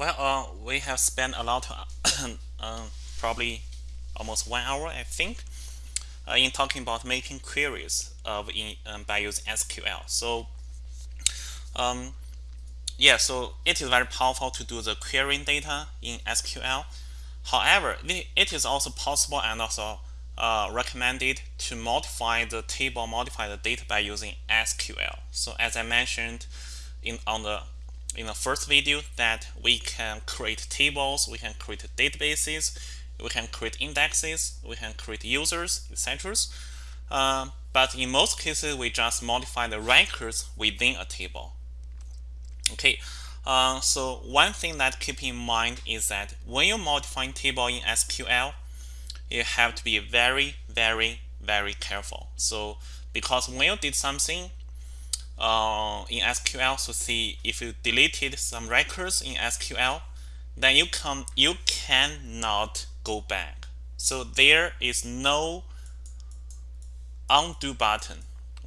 Well, uh, we have spent a lot, uh, probably almost one hour, I think, uh, in talking about making queries of in, um, by using SQL. So, um, yeah, so it is very powerful to do the querying data in SQL. However, it is also possible and also uh, recommended to modify the table, modify the data by using SQL. So as I mentioned in on the in the first video that we can create tables, we can create databases, we can create indexes, we can create users, etc. Uh, but in most cases, we just modify the records within a table. Okay, uh, so one thing that keep in mind is that when you modify modifying table in SQL, you have to be very, very, very careful. So because when you did something uh, in SQL, so see if you deleted some records in SQL, then you can you cannot go back. So there is no undo button.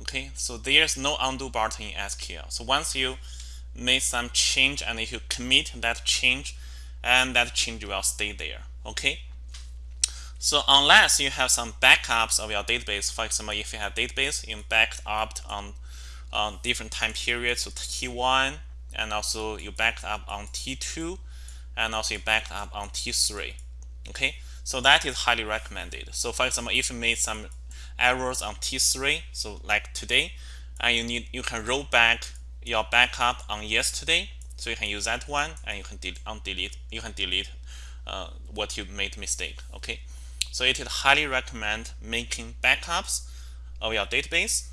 Okay, so there's no undo button in SQL. So once you made some change and if you commit that change, and that change will stay there. Okay. So unless you have some backups of your database, for example, if you have database, you backed up on on different time periods, so T1, and also you backed up on T2, and also you backed up on T3. Okay, so that is highly recommended. So for example, if you made some errors on T3, so like today, and you need you can roll back your backup on yesterday, so you can use that one, and you can delete you can delete uh, what you made mistake. Okay, so it is highly recommend making backups of your database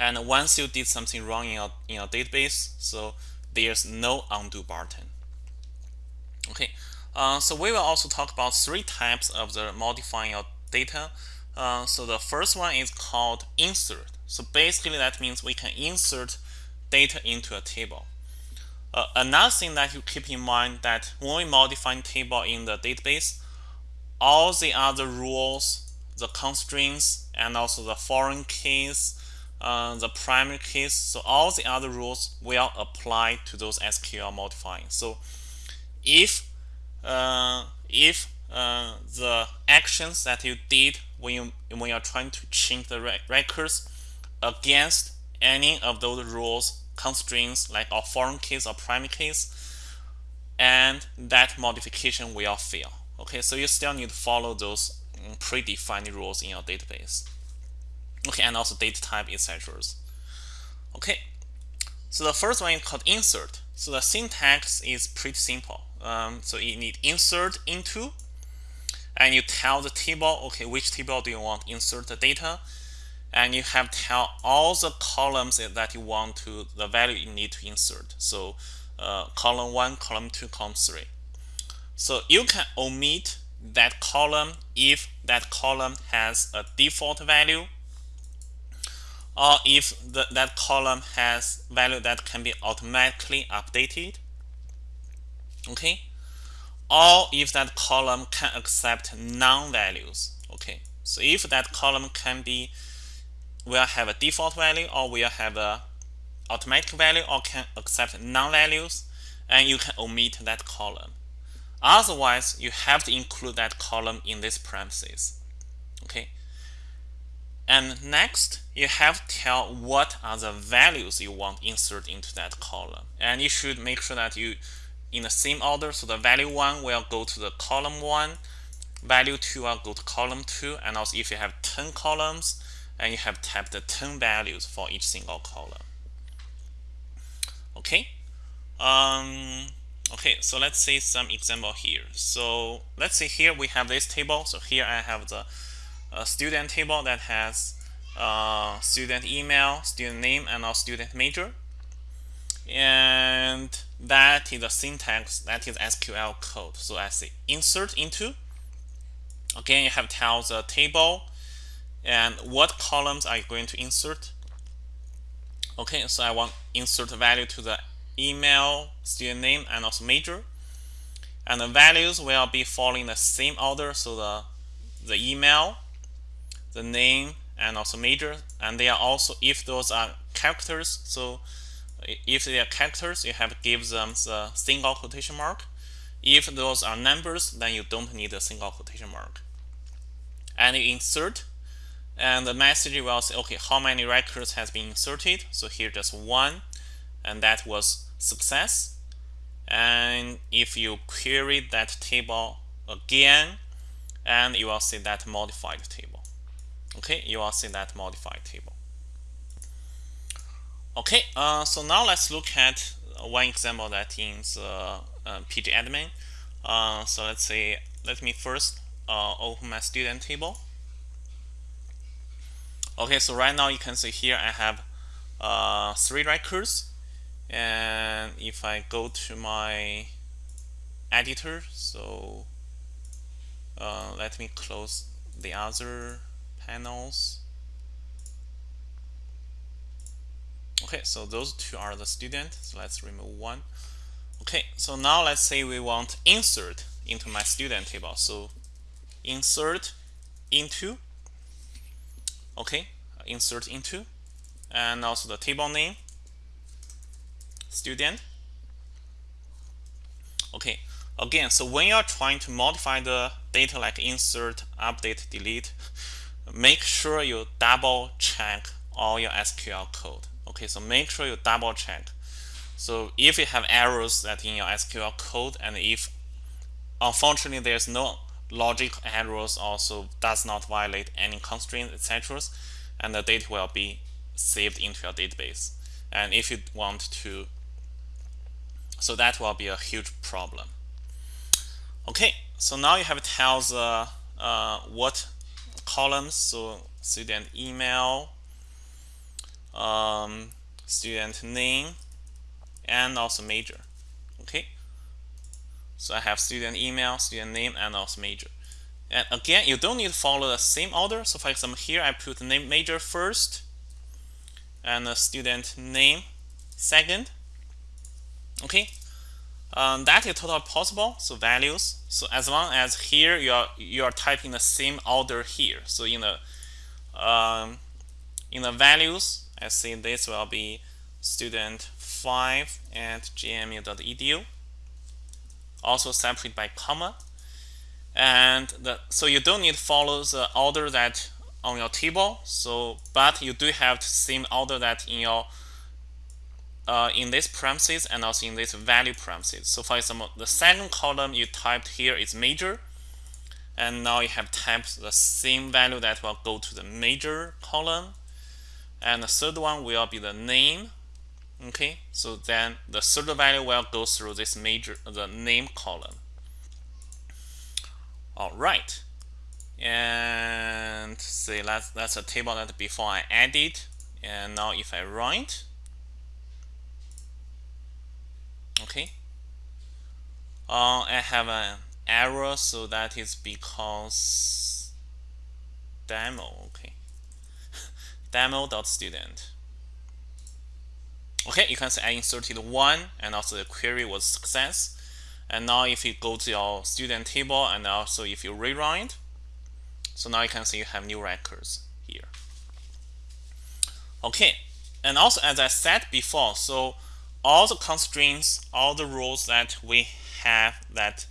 and once you did something wrong in your, in your database, so there's no undo button. Okay, uh, so we will also talk about three types of the modifying your data. Uh, so the first one is called insert. So basically that means we can insert data into a table. Uh, another thing that you keep in mind that when we modify a table in the database, all the other rules, the constraints, and also the foreign keys, uh, the primary keys. So all the other rules will apply to those SQL modifying. So if uh, if uh, the actions that you did when you when you're trying to change the rec records against any of those rules constraints like a foreign keys or primary keys, and that modification will fail okay so you still need to follow those mm, predefined rules in your database okay and also data type etc okay so the first one is called insert. So the syntax is pretty simple. Um, so you need insert into and you tell the table okay which table do you want insert the data? And you have tell all the columns that you want to the value you need to insert. So uh, column 1 column 2 column 3 so you can omit that column if that column has a default value or if the, that column has value that can be automatically updated. Okay? Or if that column can accept non-values. Okay? So if that column can be will have a default value or will have a automatic value or can accept non-values and you can omit that column. Otherwise you have to include that column in this parentheses okay and next, you have to tell what are the values you want insert into that column. And you should make sure that you in the same order. So the value 1 will go to the column 1, value 2 will go to column 2. And also if you have 10 columns, and you have typed the 10 values for each single column. Okay. Um, okay, so let's see some example here. So let's see here we have this table. So here I have the a student table that has uh, student email, student name, and our student major. And that is the syntax, that is SQL code. So I say insert into. Again, you have to tell the table and what columns are you going to insert. Okay, so I want insert value to the email, student name, and also major. And the values will be following the same order. So the the email, the name and also major and they are also if those are characters so if they are characters, you have to give them the single quotation mark. If those are numbers, then you don't need a single quotation mark. And you insert, and the message will say, okay, how many records has been inserted? So here just one, and that was success. And if you query that table again, and you will see that modified table. Okay, you will see that modified table. Okay, uh, so now let's look at one example that in the uh, pgadmin. Uh, so let's say, let me first uh, open my student table. Okay, so right now you can see here I have uh, three records. And if I go to my editor, so uh, let me close the other panels. Okay, so those two are the student. So let's remove one. Okay, so now let's say we want insert into my student table. So insert into. Okay, insert into. And also the table name, student. Okay, again, so when you're trying to modify the data like insert, update, delete, make sure you double check all your SQL code. Okay, so make sure you double check. So if you have errors that in your SQL code and if unfortunately there's no logic errors also does not violate any constraints, etc. And the data will be saved into your database. And if you want to, so that will be a huge problem. Okay, so now you have to tell the uh, what columns, so student email, um, student name, and also major. Okay, so I have student email, student name, and also major. And again, you don't need to follow the same order. So for example, here I put the name major first, and the student name second. Okay, um, that is totally possible. So values. So as long as here you are you are typing the same order here. So in the um, in the values, I see this will be student 5 at gmu.edu. Also separate by comma. And the, so you don't need to follow the order that on your table. So, but you do have the same order that in your uh, in this parentheses and also in this value parentheses. So for example, the second column you typed here is major, and now you have typed the same value that will go to the major column, and the third one will be the name. Okay, so then the third value will go through this major the name column. All right, and say that's that's a table that before I added, and now if I run it okay. Uh, I have an error so that is because demo okay. Demo dot student. Okay you can see I inserted one and also the query was success. And now if you go to your student table and also if you rerun it so now you can see you have new records here. Okay and also as I said before so all the constraints, all the rules that we have that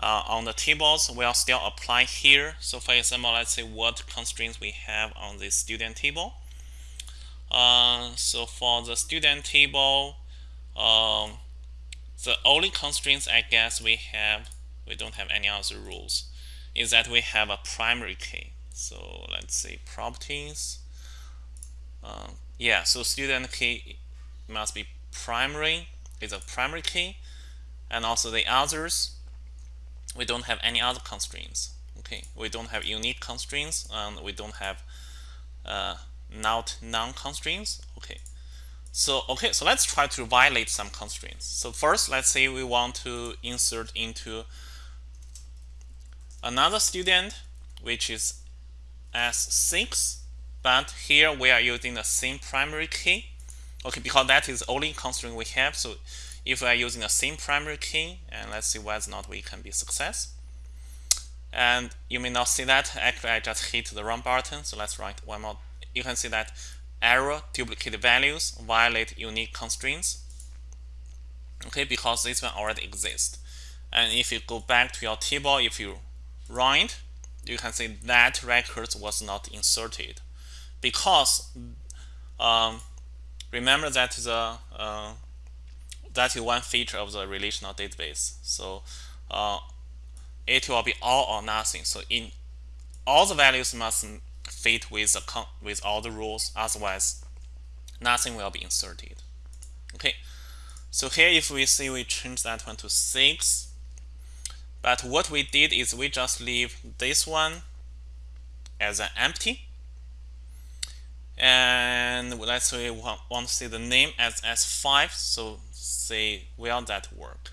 uh, on the tables will still apply here. So for example, let's say what constraints we have on the student table. Uh, so for the student table, um, the only constraints I guess we have, we don't have any other rules, is that we have a primary key. So let's say properties. Uh, yeah, so student key must be primary is a primary key and also the others we don't have any other constraints okay? We don't have unique constraints and we don't have uh, not non-constraints okay? So okay so let's try to violate some constraints. So first let's say we want to insert into another student which is S6 but here we are using the same primary key Okay, because that is only constraint we have. So if we are using the same primary key, and let's see whether or not we can be success. And you may not see that. Actually, I just hit the run button. So let's write one more. You can see that error, duplicate values, violate unique constraints. Okay, because this one already exists. And if you go back to your table, if you run it, you can see that record was not inserted because um, remember that the uh, that is one feature of the relational database. So uh, it will be all or nothing. So in all the values must fit with the with all the rules, otherwise nothing will be inserted. Okay. So here if we see we change that one to 6 but what we did is we just leave this one as an empty and let's say we want to see the name as S5 so say will that work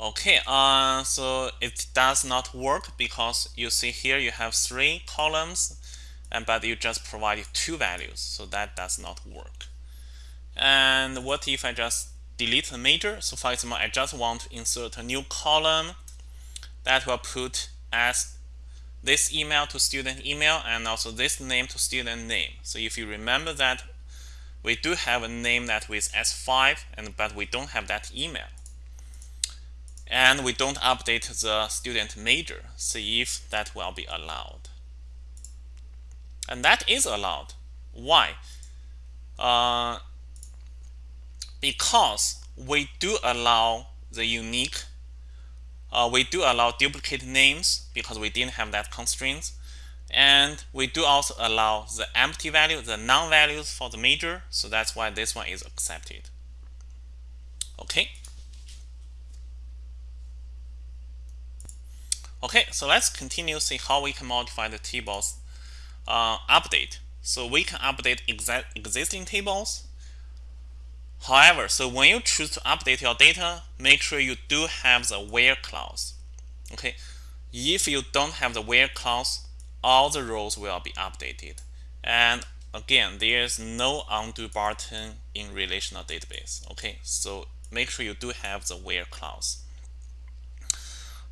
okay uh, so it does not work because you see here you have three columns and but you just provided two values so that does not work. And what if I just delete the major? So for example I just want to insert a new column that will put as this email to student email and also this name to student name. So if you remember that we do have a name that with S5 and but we don't have that email. And we don't update the student major. See if that will be allowed. And that is allowed. Why? Uh, because we do allow the unique uh, we do allow duplicate names because we didn't have that constraint. And we do also allow the empty value, the non-values for the major. So that's why this one is accepted. Okay. Okay, so let's continue see how we can modify the tables uh, update. So we can update exa existing tables However, so when you choose to update your data, make sure you do have the where clause. Okay, if you don't have the where clause, all the rows will be updated. And again, there's no undo button in relational database. Okay, so make sure you do have the where clause.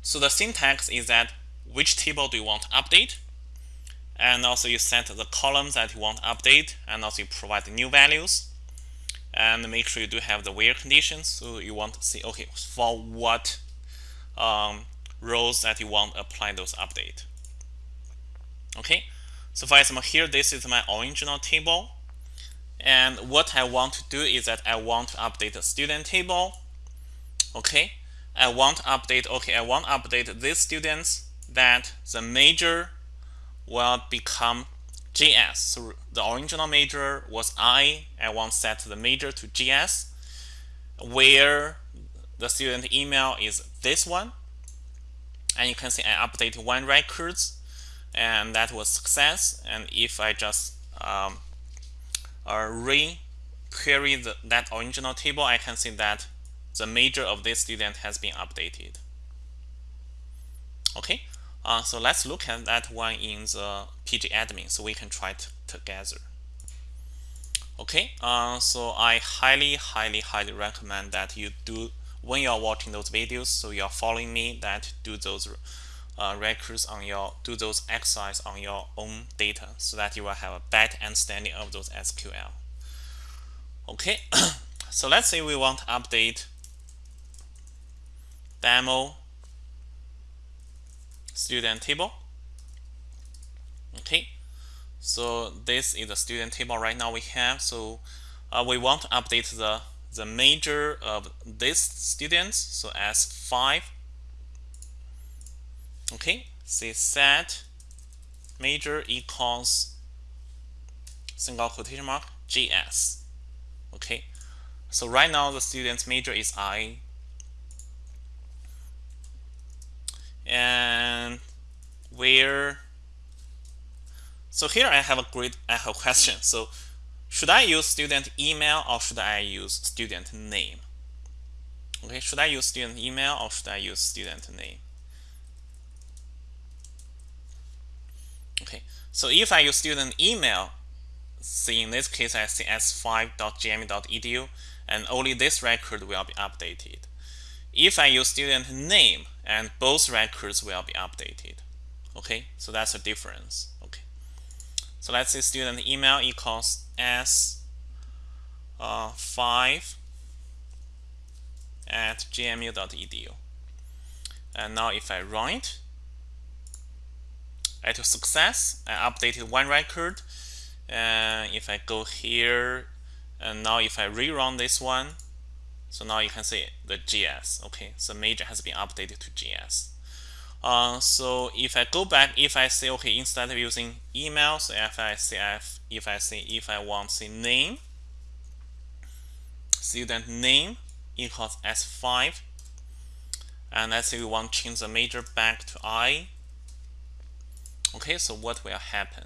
So the syntax is that which table do you want to update? And also you set the columns that you want to update and also you provide the new values and make sure you do have the where conditions so you want to see okay for what um, rows that you want to apply those update. Okay? So for example here this is my original table and what I want to do is that I want to update the student table okay? I want to update okay I want to update these students that the major will become GS. So the original major was I. I want set the major to GS, where the student email is this one. And you can see I updated one records, and that was success. And if I just um, uh, re-query that original table, I can see that the major of this student has been updated. Okay, uh, so let's look at that one in the pgadmin so we can try it together. Okay, uh, so I highly, highly, highly recommend that you do when you're watching those videos, so you're following me that do those uh, records on your, do those exercise on your own data so that you will have a better understanding of those SQL. Okay, so let's say we want to update demo student table. Okay, so this is the student table right now we have. So uh, we want to update the the major of this students. So as five. Okay, say set major equals single quotation mark GS. Okay, so right now the student's major is I and where so here I have a great I have a question. So should I use student email or should I use student name? Okay should I use student email or should I use student name? Okay so if I use student email see in this case I see s5.gmu.edu and only this record will be updated if I use student name and both records will be updated. Okay, so that's a difference. Okay. So let's say student email equals s uh, 5 at gmu.edu. And now if I run it, at success, I updated one record. And if I go here, and now if I rerun this one, so now you can see the GS. Okay, so major has been updated to GS. Uh, so if I go back, if I say okay, instead of using email, so if I say if, if I say if I want to say name, student name equals s5, and let's say we want to change the major back to I. Okay, so what will happen?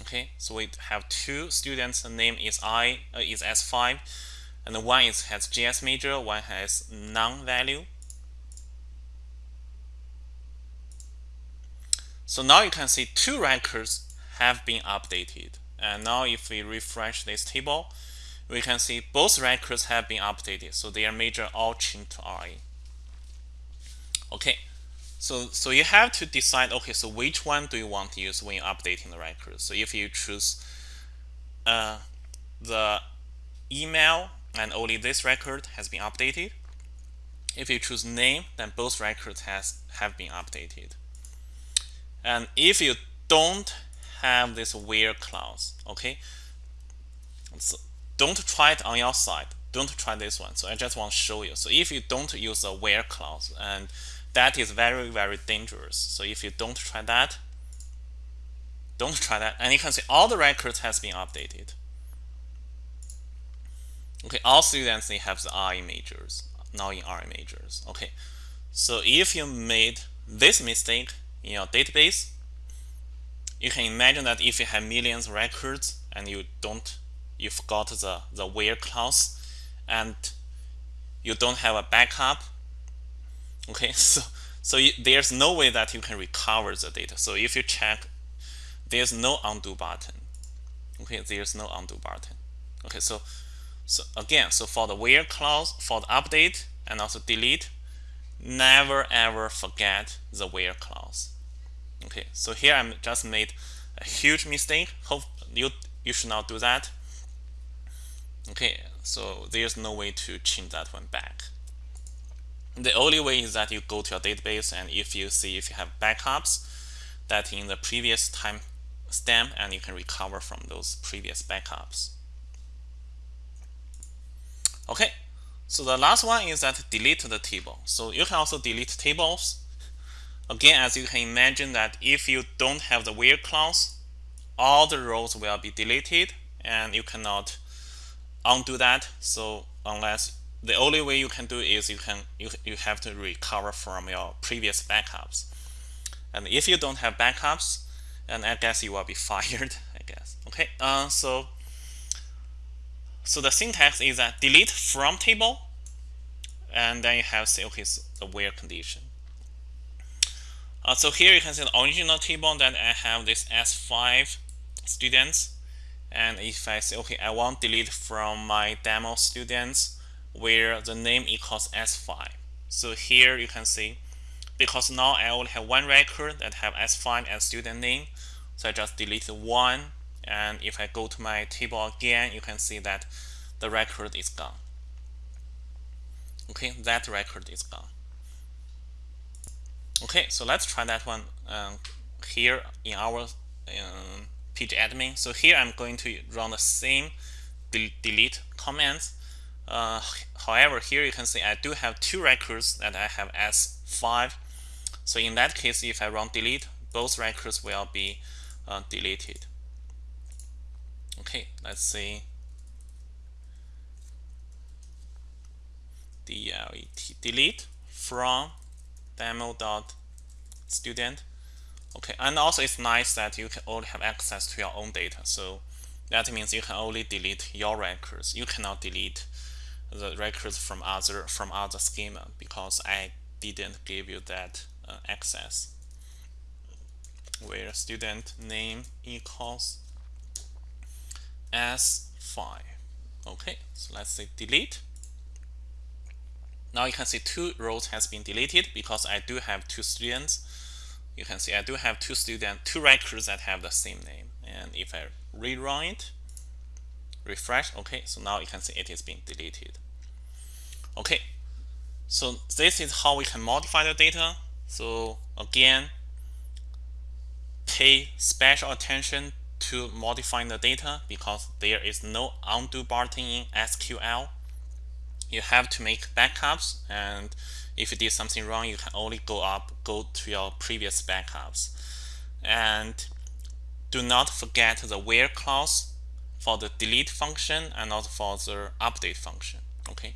Okay, so we have two students. The name is I uh, is s5, and one is has GS major, one has non-value. So now you can see two records have been updated. And now if we refresh this table, we can see both records have been updated. So their major all changed to RA. Okay, so so you have to decide, okay, so which one do you want to use when updating the records? So if you choose uh, the email and only this record has been updated, if you choose name, then both records has have been updated. And if you don't have this where clause, okay, so don't try it on your side. Don't try this one. So I just want to show you. So if you don't use a where clause, and that is very, very dangerous. So if you don't try that, don't try that. And you can see all the records has been updated. Okay, all students they have the RA majors, now in RA majors. Okay, so if you made this mistake, in your database, you can imagine that if you have millions of records and you don't, you forgot the, the where clause and you don't have a backup, okay, so, so you, there's no way that you can recover the data. So if you check, there's no undo button. Okay, there's no undo button. Okay, so so again, so for the where clause, for the update and also delete, never ever forget the where clause. Okay, so here I'm just made a huge mistake. Hope you you should not do that. Okay, so there's no way to change that one back. The only way is that you go to your database and if you see if you have backups that in the previous time stamp and you can recover from those previous backups. Okay, so the last one is that delete the table. So you can also delete tables Again, as you can imagine that if you don't have the where clause, all the rows will be deleted and you cannot undo that. So unless the only way you can do is you can you, you have to recover from your previous backups. And if you don't have backups, and I guess you will be fired, I guess. Okay, uh, so so the syntax is that delete from table, and then you have say okay, so the where condition. Uh, so here you can see the original table that I have this S5 students. And if I say, okay, I want delete from my demo students where the name equals S5. So here you can see, because now I only have one record that have S5 as student name. So I just delete one. And if I go to my table again, you can see that the record is gone. Okay, that record is gone. Okay, so let's try that one um, here in our um, pgadmin. So here I'm going to run the same del delete commands. Uh, however, here you can see I do have two records that I have as 5. So in that case, if I run delete, both records will be uh, deleted. Okay, let's see. delete delete from demo.student. Okay, and also it's nice that you can only have access to your own data. So that means you can only delete your records. You cannot delete the records from other from other schema because I didn't give you that uh, access. Where student name equals s5. Okay, so let's say delete. Now you can see two rows has been deleted because I do have two students. you can see I do have two students, two records that have the same name. And if I rerun it, refresh, okay, so now you can see it is being deleted. Okay, so this is how we can modify the data. So again, pay special attention to modifying the data because there is no undo button in SQL. You have to make backups and if you did something wrong, you can only go up, go to your previous backups. And do not forget the where clause for the delete function and also for the update function. Okay.